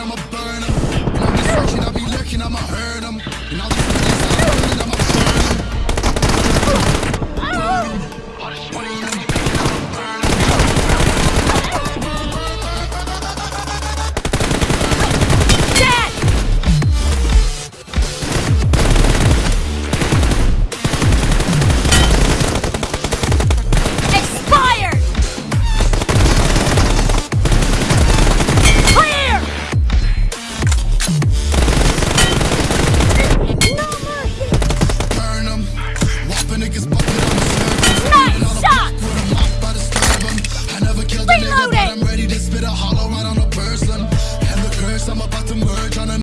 I'm a niggas bucket on the Nice shot! I I'm ready to spit a hollow right on a person. And the curse, I'm about to merge on a